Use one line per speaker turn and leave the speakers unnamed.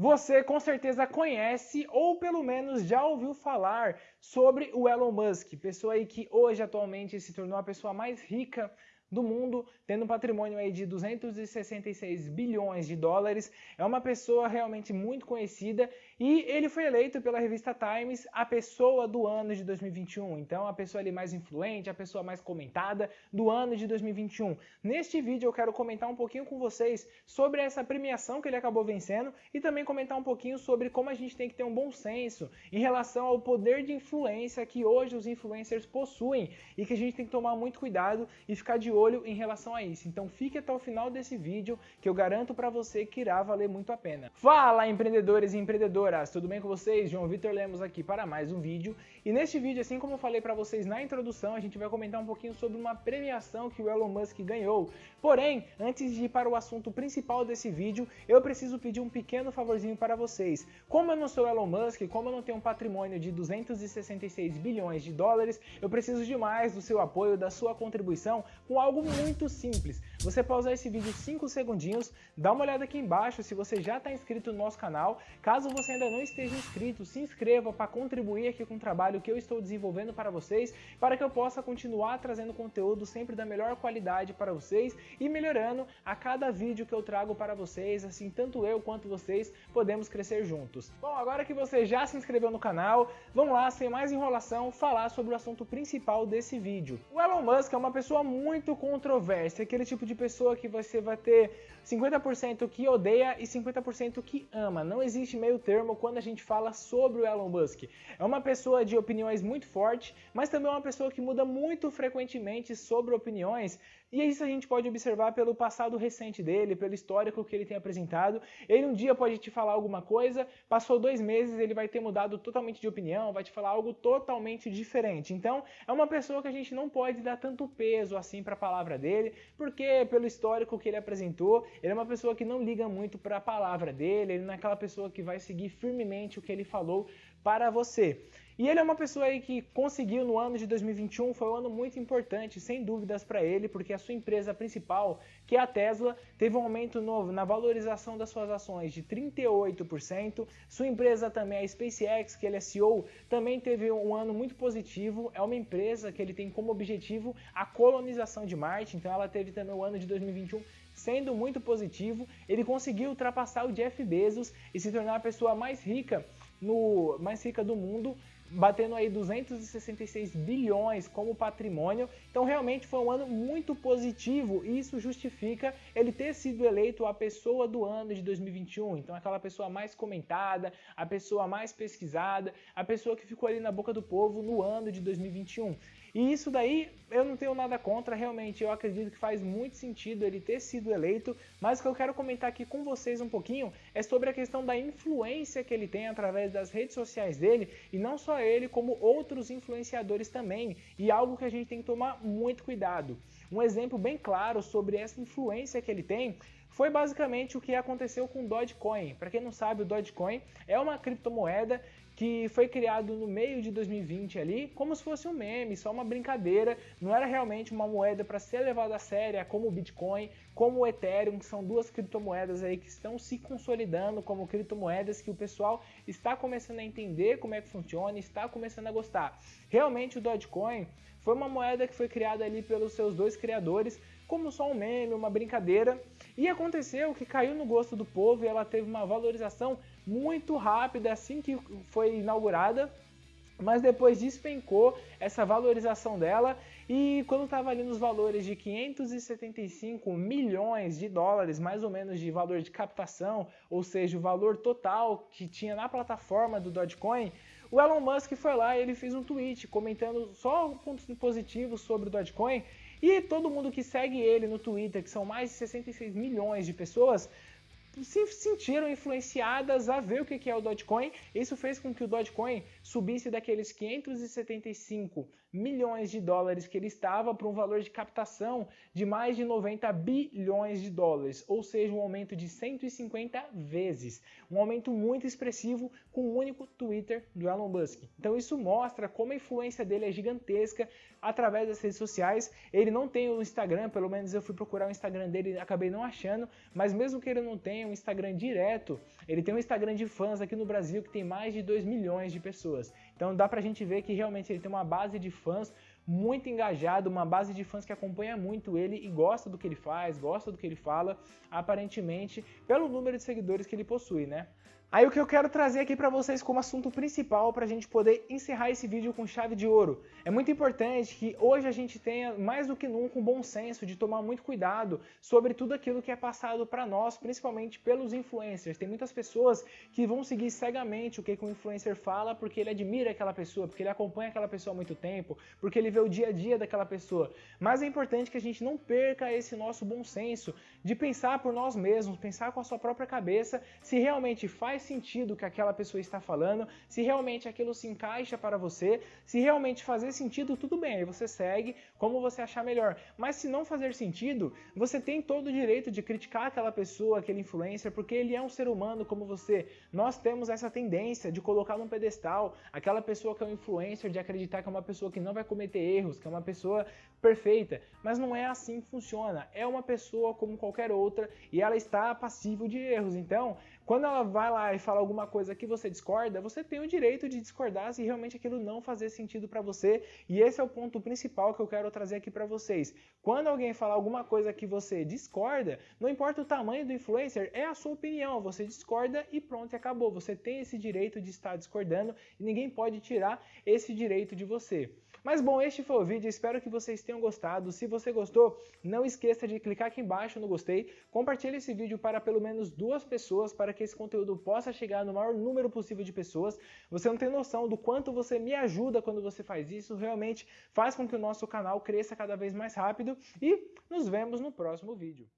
Você com certeza conhece ou pelo menos já ouviu falar sobre o Elon Musk, pessoa aí que hoje atualmente se tornou a pessoa mais rica do mundo, tendo um patrimônio aí de 266 bilhões de dólares. É uma pessoa realmente muito conhecida e ele foi eleito pela revista Times a pessoa do ano de 2021. Então, a pessoa ali mais influente, a pessoa mais comentada do ano de 2021. Neste vídeo eu quero comentar um pouquinho com vocês sobre essa premiação que ele acabou vencendo e também comentar um pouquinho sobre como a gente tem que ter um bom senso em relação ao poder de influência que hoje os influencers possuem e que a gente tem que tomar muito cuidado e ficar de olho em relação a isso. Então fique até o final desse vídeo que eu garanto para você que irá valer muito a pena. Fala empreendedores e empreendedoras, tudo bem com vocês? João Vitor Lemos aqui para mais um vídeo. E neste vídeo, assim como eu falei para vocês na introdução, a gente vai comentar um pouquinho sobre uma premiação que o Elon Musk ganhou. Porém, antes de ir para o assunto principal desse vídeo, eu preciso pedir um pequeno favorzinho para vocês. Como eu não sou Elon Musk, como eu não tenho um patrimônio de 266 bilhões de dólares, eu preciso demais do seu apoio, da sua contribuição com algo muito simples. Você pausar esse vídeo 5 segundinhos, dá uma olhada aqui embaixo se você já está inscrito no nosso canal. Caso você ainda não esteja inscrito, se inscreva para contribuir aqui com o trabalho que eu estou desenvolvendo para vocês, para que eu possa continuar trazendo conteúdo sempre da melhor qualidade para vocês e melhorando a cada vídeo que eu trago para vocês, assim tanto eu quanto vocês podemos crescer juntos. Bom, agora que você já se inscreveu no canal, vamos lá, sem mais enrolação, falar sobre o assunto principal desse vídeo. O Elon Musk é uma pessoa muito controversa, aquele tipo de pessoa que você vai ter 50% que odeia e 50% que ama. Não existe meio termo quando a gente fala sobre o Elon Musk. É uma pessoa de opiniões muito forte, mas também é uma pessoa que muda muito frequentemente sobre opiniões e isso a gente pode observar pelo passado recente dele, pelo histórico que ele tem apresentado. Ele um dia pode te falar alguma coisa, passou dois meses, ele vai ter mudado totalmente de opinião, vai te falar algo totalmente diferente. Então, é uma pessoa que a gente não pode dar tanto peso assim para a palavra dele, porque pelo histórico que ele apresentou, ele é uma pessoa que não liga muito para a palavra dele, ele não é aquela pessoa que vai seguir firmemente o que ele falou para você. E ele é uma pessoa aí que conseguiu no ano de 2021, foi um ano muito importante, sem dúvidas para ele, porque a sua empresa principal, que é a Tesla, teve um aumento novo na valorização das suas ações de 38%. Sua empresa também, a SpaceX, que ele é CEO, também teve um ano muito positivo. É uma empresa que ele tem como objetivo a colonização de Marte, então ela teve também o ano de 2021 sendo muito positivo. Ele conseguiu ultrapassar o Jeff Bezos e se tornar a pessoa mais rica no mais rica do mundo, batendo aí 266 bilhões como patrimônio. Então realmente foi um ano muito positivo e isso justifica ele ter sido eleito a pessoa do ano de 2021. Então aquela pessoa mais comentada, a pessoa mais pesquisada, a pessoa que ficou ali na boca do povo no ano de 2021. E isso daí eu não tenho nada contra, realmente eu acredito que faz muito sentido ele ter sido eleito, mas o que eu quero comentar aqui com vocês um pouquinho é sobre a questão da influência que ele tem através das redes sociais dele, e não só ele, como outros influenciadores também, e algo que a gente tem que tomar muito cuidado. Um exemplo bem claro sobre essa influência que ele tem foi basicamente o que aconteceu com o Dogecoin. Para quem não sabe, o Dogecoin é uma criptomoeda que foi criado no meio de 2020 ali, como se fosse um meme, só uma brincadeira, não era realmente uma moeda para ser levada a séria, como o Bitcoin, como o Ethereum, que são duas criptomoedas aí que estão se consolidando como criptomoedas que o pessoal está começando a entender como é que funciona, está começando a gostar. Realmente o Dogecoin foi uma moeda que foi criada ali pelos seus dois criadores, como só um meme, uma brincadeira, e aconteceu que caiu no gosto do povo e ela teve uma valorização muito rápida assim que foi inaugurada, mas depois despencou essa valorização dela. E quando estava ali nos valores de 575 milhões de dólares, mais ou menos de valor de captação, ou seja, o valor total que tinha na plataforma do Dogecoin, o Elon Musk foi lá e ele fez um tweet comentando só pontos positivos sobre o Dogecoin. E todo mundo que segue ele no Twitter, que são mais de 66 milhões de pessoas, se sentiram influenciadas a ver o que é o Dogecoin. Isso fez com que o Dogecoin subisse daqueles 575 milhões de dólares que ele estava para um valor de captação de mais de 90 bilhões de dólares, ou seja, um aumento de 150 vezes. Um aumento muito expressivo com o um único Twitter do Elon Musk. Então isso mostra como a influência dele é gigantesca através das redes sociais. Ele não tem o Instagram, pelo menos eu fui procurar o Instagram dele e acabei não achando, mas mesmo que ele não tenha um Instagram direto, ele tem um Instagram de fãs aqui no Brasil que tem mais de 2 milhões de pessoas. Então dá pra gente ver que realmente ele tem uma base de fãs muito engajado, uma base de fãs que acompanha muito ele e gosta do que ele faz, gosta do que ele fala, aparentemente, pelo número de seguidores que ele possui, né? Aí o que eu quero trazer aqui para vocês como assunto principal para a gente poder encerrar esse vídeo com chave de ouro. É muito importante que hoje a gente tenha mais do que nunca um bom senso de tomar muito cuidado sobre tudo aquilo que é passado para nós, principalmente pelos influencers. Tem muitas pessoas que vão seguir cegamente o que, que influencer fala porque ele admira aquela pessoa, porque ele acompanha aquela pessoa há muito tempo, porque ele vê o dia a dia daquela pessoa. Mas é importante que a gente não perca esse nosso bom senso de pensar por nós mesmos, pensar com a sua própria cabeça se realmente faz faz sentido o que aquela pessoa está falando, se realmente aquilo se encaixa para você, se realmente fazer sentido, tudo bem, aí você segue como você achar melhor. Mas se não fazer sentido, você tem todo o direito de criticar aquela pessoa, aquele influencer, porque ele é um ser humano como você. Nós temos essa tendência de colocar num pedestal aquela pessoa que é um influencer, de acreditar que é uma pessoa que não vai cometer erros, que é uma pessoa perfeita. Mas não é assim que funciona. É uma pessoa como qualquer outra e ela está passível de erros. Então, quando ela vai lá e fala alguma coisa que você discorda, você tem o direito de discordar se realmente aquilo não fazer sentido para você. E esse é o ponto principal que eu quero trazer aqui para vocês. Quando alguém falar alguma coisa que você discorda, não importa o tamanho do influencer, é a sua opinião. Você discorda e pronto, acabou. Você tem esse direito de estar discordando e ninguém pode tirar esse direito de você. Mas bom, este foi o vídeo, espero que vocês tenham gostado. Se você gostou, não esqueça de clicar aqui embaixo no gostei, compartilhe esse vídeo para pelo menos duas pessoas para que esse conteúdo possa chegar no maior número possível de pessoas. Você não tem noção do quanto você me ajuda quando você faz isso, realmente faz com que o nosso canal cresça cada vez mais rápido e nos vemos no próximo vídeo.